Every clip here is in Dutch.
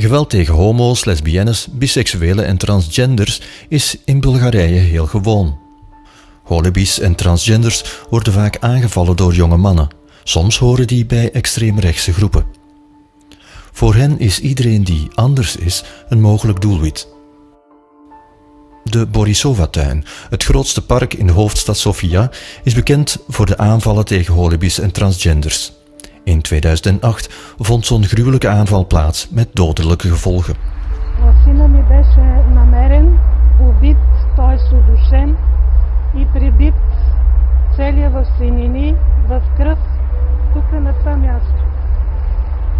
Geweld tegen homo's, lesbiennes, biseksuelen en transgenders is in Bulgarije heel gewoon. Holibies en transgenders worden vaak aangevallen door jonge mannen. Soms horen die bij extreemrechtse groepen. Voor hen is iedereen die anders is een mogelijk doelwit. De Borisova-tuin, het grootste park in de hoofdstad Sofia, is bekend voor de aanvallen tegen holibies en transgenders. In 2008 vond zo'n gruwelijke aanval plaats met dodelijke gevolgen. Сина ми беше намерен, убит, той е удушен и прибит целия в свинини, в кръв, тук на това място.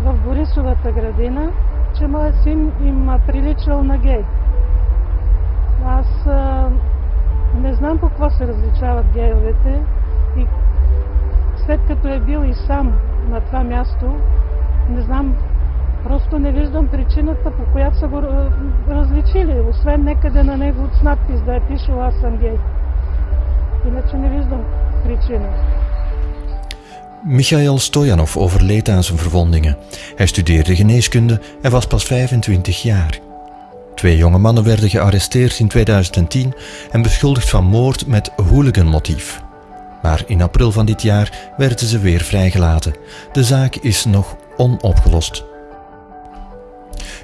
В Борисовата градина, че моят син им приличал на гей. Аз а, не знам по какво се различават гейовете и след като е бил и сам на това място, не знам, просто не виждам причината по която са го различили, освен некъде на него с надпис да е пишел аз съм гей. Иначе не виждам причина. Michael Stojanov overleed aan zijn verwondingen. Hij studeerde geneeskunde en was pas 25 jaar. Twee jonge mannen werden gearresteerd in 2010 en beschuldigd van moord met hooliganmotief. Maar in april van dit jaar werden ze weer vrijgelaten. De zaak is nog onopgelost.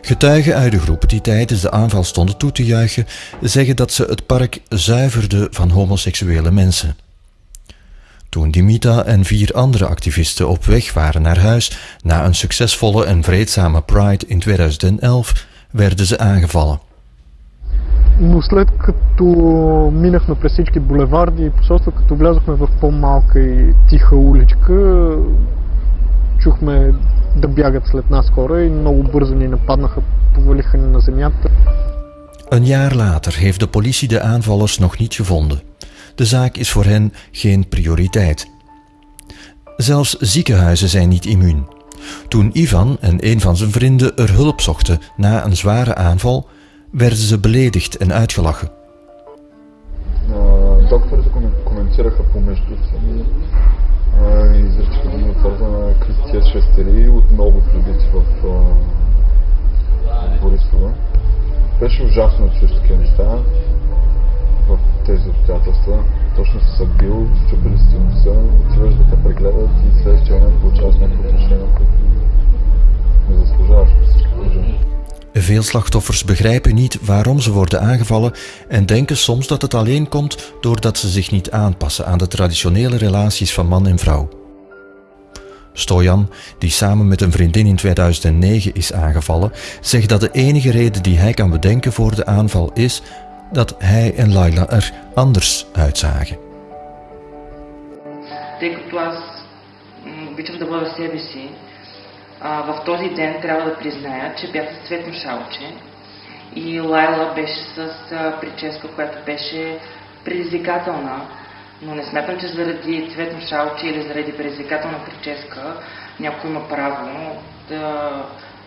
Getuigen uit de groep die tijdens de aanval stonden toe te juichen, zeggen dat ze het park zuiverden van homoseksuele mensen. Toen Dimita en vier andere activisten op weg waren naar huis na een succesvolle en vreedzame Pride in 2011, werden ze aangevallen Но след като минахме през всички булеварди и посолства, като влязохме в по-малка и тиха уличка, чухме да бягат след нас хора и много бързо ни нападнаха, повалиха ни на земята. Een jaar later heeft de politie de aanvallers nog niet gevonden. De zaak is voor hen geen prioriteit. Zelfs ziekenhuizen zijn niet immuun. Toen Ivan en een van zijn vrienden er hulp zochten na een zware aanval, werden ze beledigd en uitgelachen. Докторите коментираха помежду си и изричаха думи от сорта на Кристия Шестери, отново прибити в, в Борисова. Беше ужасно да чуеш такива неща в тези обстоятелства. Точно се са бил, щупили си носа, отиваш да те прегледат и следващия момент получаваш някакво отношение, което не заслужаваш по всички положения. Veel slachtoffers begrijpen niet waarom ze worden aangevallen en denken soms dat het alleen komt doordat ze zich niet aanpassen aan de traditionele relaties van man en vrouw. Stojan, die samen met een vriendin in 2009 is aangevallen, zegt dat de enige reden die hij kan bedenken voor de aanval is dat hij en Laila er anders uitzagen. Ik was mm, een beetje op de в този ден трябва да призная, че бях с цветно шалче и Лайла беше с а, прическа, която беше предизвикателна. Но не смятам, че заради цветно шалче или заради предизвикателна прическа някой има право да,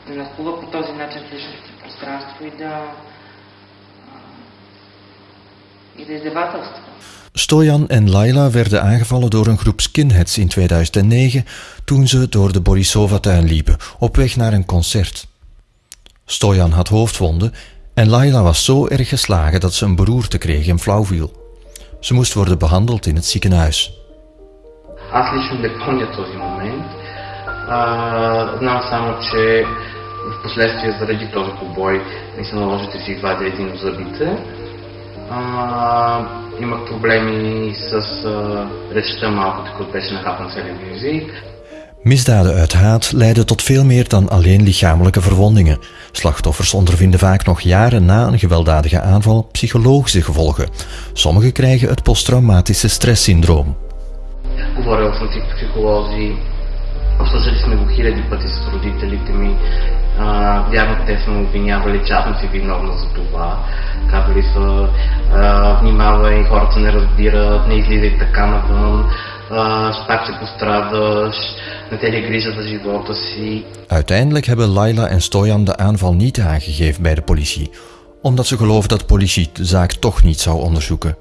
да нахлува по този начин в личното пространство и да, и да издевателства. Stojan en Laila werden aangevallen door een groep skinheads in 2009 toen ze door de Borisova-tuin liepen op weg naar een concert. Stojan had hoofdwonden en Laila was zo erg geslagen dat ze een beroerte kreeg en flauw viel. Ze moest worden behandeld in het ziekenhuis. Аз лично не помня този момент. А, знам само, че в последствие заради този побой ми се наложи да си извадя един от зъбите. А, имах проблеми с а, речта малко, така беше нахапан целият ми език. Misdaden uit haat leiden tot veel meer dan alleen lichamelijke verwondingen. Slachtoffers ondervinden vaak nog jaren na een gewelddadige aanval psychologische gevolgen. Sommigen krijgen het posttraumatische stresssyndroom. Говорил съм си с психолози, обсъждали сме го хиляди пъти с родителите ми. А, вярно, те са ме обвинявали, че аз съм си виновна за това. Казали са, а, внимавай, хората не разбират, не излизай така навън, а, пак ще пострадаш, не те ли грижа за живота си. Uiteindelijk hebben Laila en Stojan de aanval niet aangegeven bij de politie, omdat ze geloven dat de politie de zaak toch niet zou onderzoeken.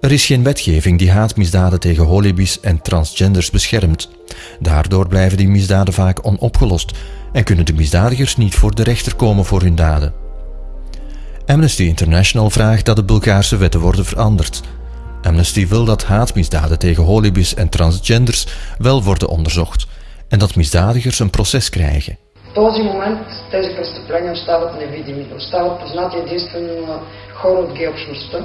Er is geen wetgeving die haatmisdaden tegen holibies en transgenders beschermt. Daardoor blijven die misdaden vaak onopgelost en kunnen de misdadigers niet voor de rechter komen voor hun daden. Amnesty International vraagt dat de Bulgaarse wetten worden veranderd. Amnesty wil dat haatmisdaden tegen holibies en transgenders wel worden onderzocht en dat misdadigers een proces krijgen. В този момент тези престъпления остават невидими, остават познати единствено на хора от гей-общността,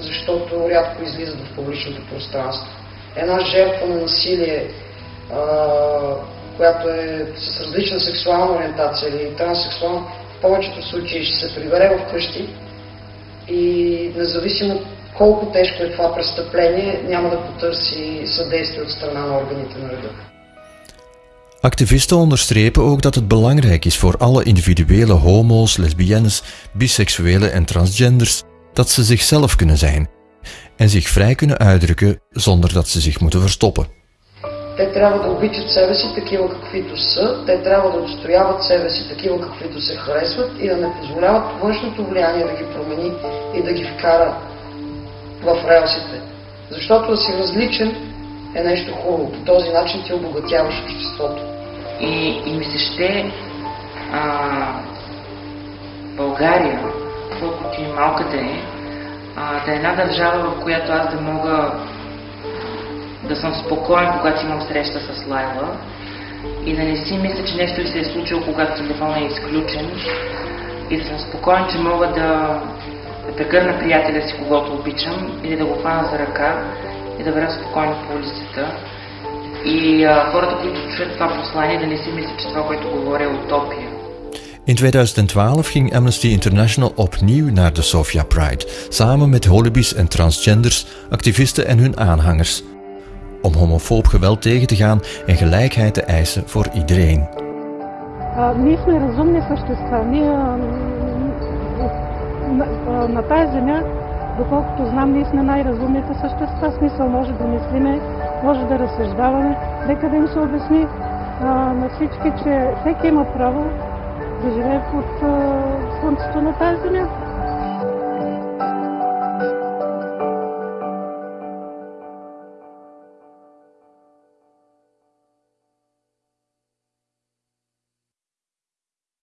защото рядко излизат в публичното пространство. Една жертва на насилие, а, която е с различна сексуална ориентация или транссексуална, в повечето случаи ще се прибере в къщи и независимо колко тежко е това престъпление, няма да потърси съдействие от страна на органите на реда. Activisten onderstrepen ook dat het belangrijk is voor alle individuele homo's, lesbiennes, biseksuelen en transgenders dat ze zichzelf kunnen zijn en zich vrij kunnen uitdrukken zonder dat ze zich moeten verstoppen. Те трябва да обичат себе си такива каквито са, те трябва да отстояват себе си такива каквито се харесват и да не позволяват външното влияние да ги промени и да ги вкара в релсите. Защото да си различен е нещо хубаво. По този начин ти обогатяваш обществото. И, и ми се ще а, България, колкото и малка да е, а, да е една държава, в която аз да мога да съм спокоен, когато имам среща с Лайла и да не си мисля, че нещо се е случило, когато телефонът е изключен и да съм спокоен, че мога да, да прегърна приятеля си, когато обичам или да го хвана за ръка и да вървя спокойно по улицата. И а, хората, които чуят това послание, да не си мислят, че това, което говоря е утопия. In 2012 ging Amnesty International opnieuw naar de Sofia Pride, samen met holibies en transgenders, activisten en hun aanhangers, om homofoob geweld tegen te gaan en gelijkheid te eisen voor iedereen. А, ние сме разумни същества. Ние а, на, а, на тази земя, доколкото знам, ние сме най-разумните същества. В Смисъл може да мислиме, може да разсъждаваме. Нека да им се обясни а, на всички, че всеки има право да живее под слънцето на тази земя.